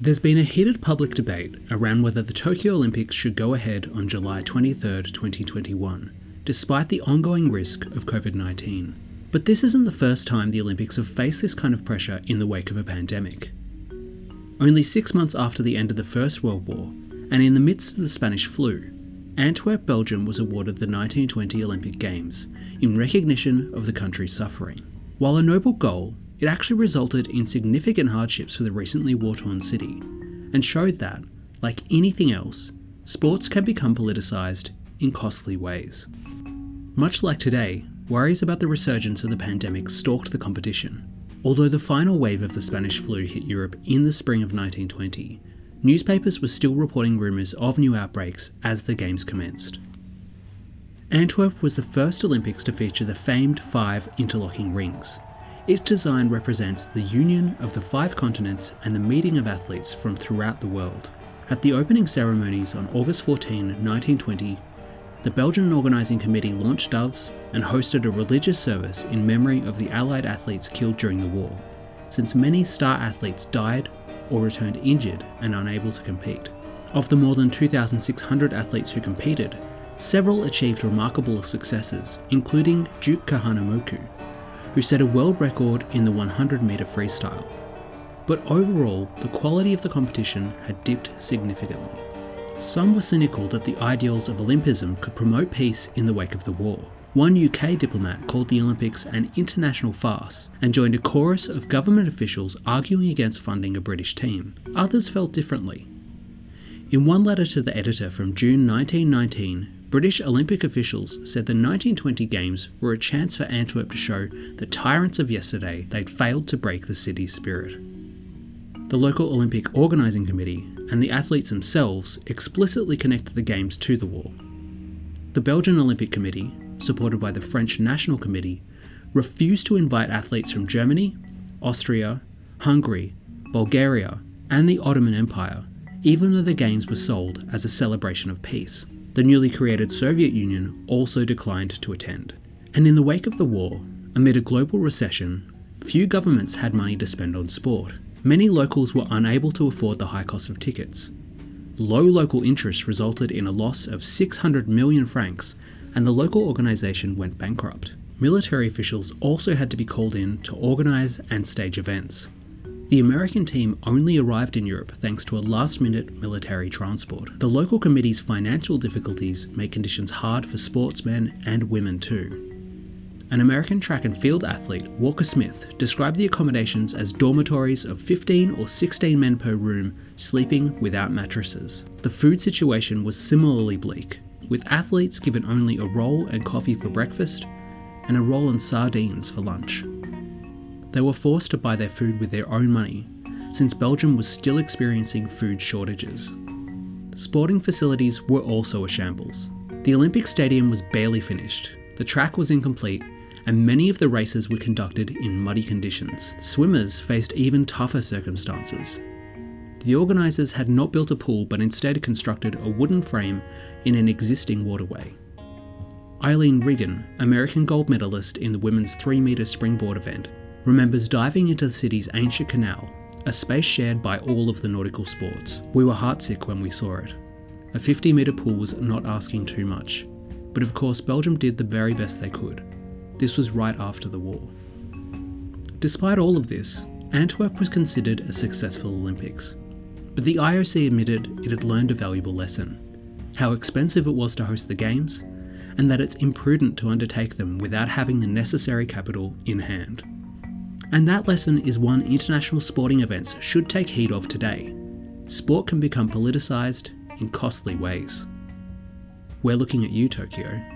There's been a heated public debate around whether the Tokyo Olympics should go ahead on July 23, 2021, despite the ongoing risk of COVID 19. But this isn't the first time the Olympics have faced this kind of pressure in the wake of a pandemic. Only six months after the end of the First World War, and in the midst of the Spanish flu, Antwerp, Belgium was awarded the 1920 Olympic Games in recognition of the country's suffering. While a noble goal, it actually resulted in significant hardships for the recently war torn city, and showed that, like anything else, sports can become politicised in costly ways. Much like today, worries about the resurgence of the pandemic stalked the competition. Although the final wave of the Spanish flu hit Europe in the spring of 1920, newspapers were still reporting rumours of new outbreaks as the Games commenced. Antwerp was the first Olympics to feature the famed five interlocking rings. Its design represents the union of the five continents and the meeting of athletes from throughout the world. At the opening ceremonies on August 14, 1920, the Belgian Organising Committee launched doves and hosted a religious service in memory of the Allied athletes killed during the war, since many star athletes died or returned injured and unable to compete. Of the more than 2,600 athletes who competed, several achieved remarkable successes, including Duke Kahanamoku, who set a world record in the 100 metre freestyle. But overall, the quality of the competition had dipped significantly. Some were cynical that the ideals of Olympism could promote peace in the wake of the war. One UK diplomat called the Olympics an international farce and joined a chorus of government officials arguing against funding a British team. Others felt differently. In one letter to the editor from June 1919, British Olympic officials said the 1920 Games were a chance for Antwerp to show the tyrants of yesterday they'd failed to break the city's spirit. The local Olympic organising committee and the athletes themselves explicitly connected the Games to the war. The Belgian Olympic Committee, supported by the French National Committee, refused to invite athletes from Germany, Austria, Hungary, Bulgaria, and the Ottoman Empire, even though the Games were sold as a celebration of peace. The newly created Soviet Union also declined to attend. And in the wake of the war, amid a global recession, few governments had money to spend on sport. Many locals were unable to afford the high cost of tickets. Low local interest resulted in a loss of 600 million francs and the local organisation went bankrupt. Military officials also had to be called in to organise and stage events. The American team only arrived in Europe thanks to a last minute military transport. The local committee's financial difficulties made conditions hard for sportsmen and women too. An American track and field athlete, Walker Smith, described the accommodations as dormitories of 15 or 16 men per room, sleeping without mattresses. The food situation was similarly bleak, with athletes given only a roll and coffee for breakfast and a roll and sardines for lunch. They were forced to buy their food with their own money, since Belgium was still experiencing food shortages. Sporting facilities were also a shambles. The Olympic Stadium was barely finished, the track was incomplete, and many of the races were conducted in muddy conditions. Swimmers faced even tougher circumstances. The organisers had not built a pool but instead constructed a wooden frame in an existing waterway. Aileen Riggin, American gold medalist in the women's 3 metre springboard event, remembers diving into the city's ancient canal, a space shared by all of the nautical sports. We were heartsick when we saw it. A 50 metre pool was not asking too much, but of course Belgium did the very best they could. This was right after the war. Despite all of this, Antwerp was considered a successful Olympics. But the IOC admitted it had learned a valuable lesson how expensive it was to host the Games, and that it's imprudent to undertake them without having the necessary capital in hand. And that lesson is one international sporting events should take heed of today. Sport can become politicised in costly ways. We're looking at you, Tokyo.